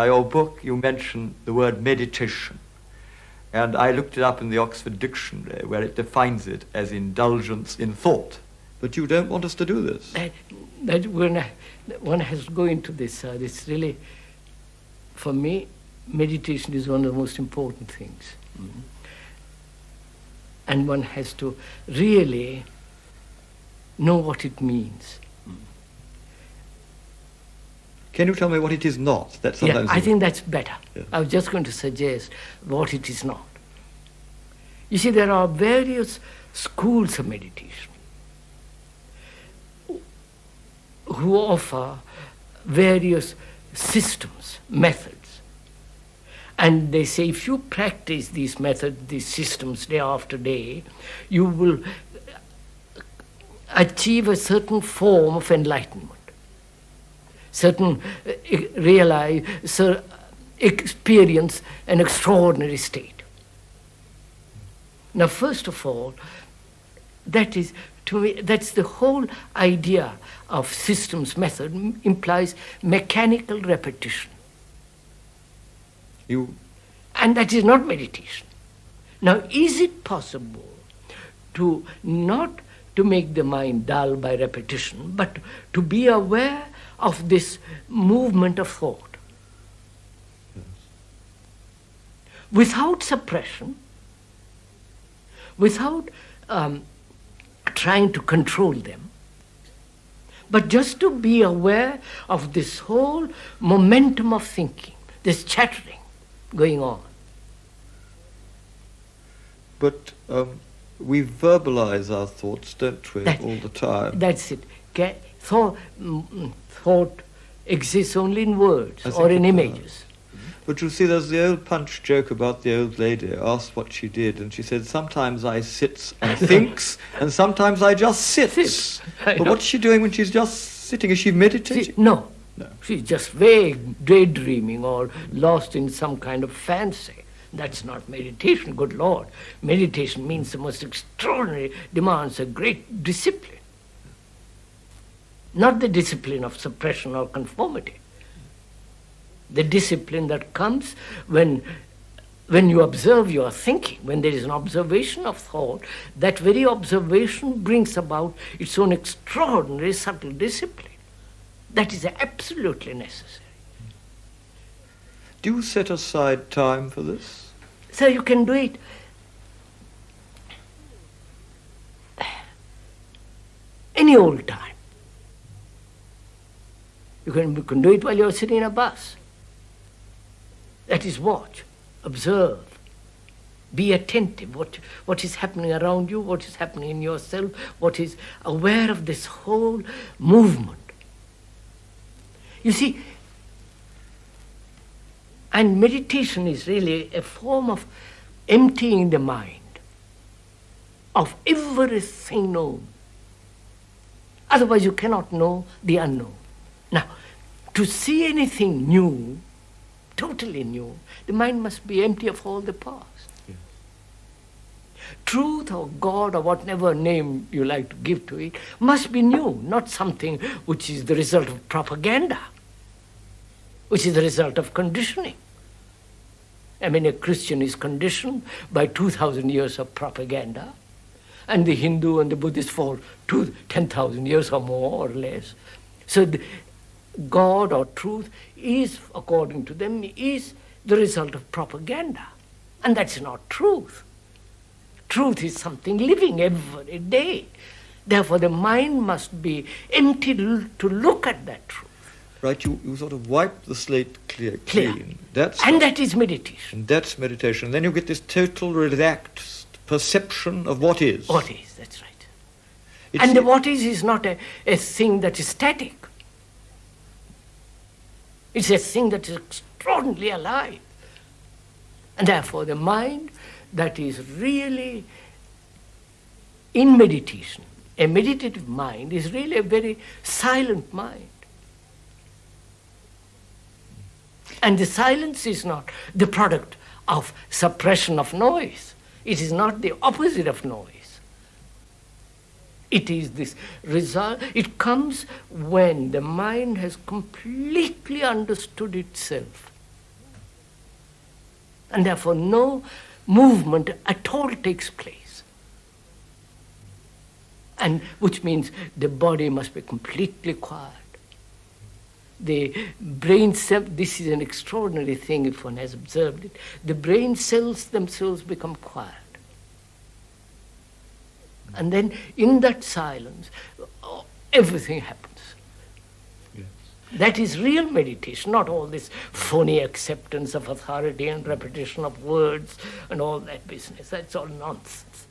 Now, your book, you mention the word meditation. And I looked it up in the Oxford Dictionary, where it defines it as indulgence in thought. But you don't want us to do this. That, that when one has to go into this, uh, this really, for me, meditation is one of the most important things. Mm-hmm. And one has to really know what it means. Can you tell me what it is not? That's sometimes yeah, I think that's better. Yeah. I was just going to suggest what it is not. You see, there are various schools of meditation who offer various systems, methods. And they say if you practice these methods, these systems day after day, you will achieve a certain form of enlightenment certain uh, realize, so experience an extraordinary state. Now, first of all, that is to me that's the whole idea of systems method implies mechanical repetition. You and that is not meditation. Now, is it possible to not to make the mind dull by repetition, but to be aware of this movement of thought. Without suppression, without um, trying to control them, but just to be aware of this whole momentum of thinking, this chattering going on. But um, we verbalize our thoughts, don't we, that, all the time? That's it. So, mm, thought exists only in words or in images. But you see, there's the old punch joke about the old lady asked what she did, and she said, Sometimes I sits and thinks, and sometimes I just sits. But what's she doing when she's just sitting? Is she meditating? See, no. no. She's just vague, daydreaming, or lost in some kind of fancy. That's not meditation, good Lord. Meditation means the most extraordinary, demands a great discipline not the discipline of suppression or conformity. The discipline that comes when, when you observe your thinking, when there is an observation of thought, that very observation brings about its own extraordinary subtle discipline. That is absolutely necessary. Do you set aside time for this? So you can do it any old time. You can, you can do it while you're sitting in a bus. That is watch, observe, be attentive. What, what is happening around you, what is happening in yourself, what is aware of this whole movement. You see, and meditation is really a form of emptying the mind of everything known. Otherwise, you cannot know the unknown. To see anything new, totally new, the mind must be empty of all the past. Truth or God or whatever name you like to give to it must be new, not something which is the result of propaganda, which is the result of conditioning. I mean, a Christian is conditioned by 2,000 years of propaganda, and the Hindu and the Buddhist for 10,000 years or more or less. So the, God or truth is, according to them, is the result of propaganda. And that's not truth. Truth is something living every day. Therefore, the mind must be empty to look at that truth. Right, you, you sort of wipe the slate clear, clean. That's and that is meditation. And that's meditation. And then you get this total relaxed perception of what is. What is, that's right. It's and the what is is not a, a thing that is static. It's a thing that is extraordinarily alive. And therefore, the mind that is really in meditation, a meditative mind, is really a very silent mind. And the silence is not the product of suppression of noise. It is not the opposite of noise. It is this result, it comes when the mind has completely understood itself And therefore, no movement at all takes place. And which means the body must be completely quiet. The brain cell, this is an extraordinary thing if one has observed it. The brain cells themselves become quiet. And then in that silence, everything happens. That is real meditation, not all this phony acceptance of authority and repetition of words and all that business. That's all nonsense.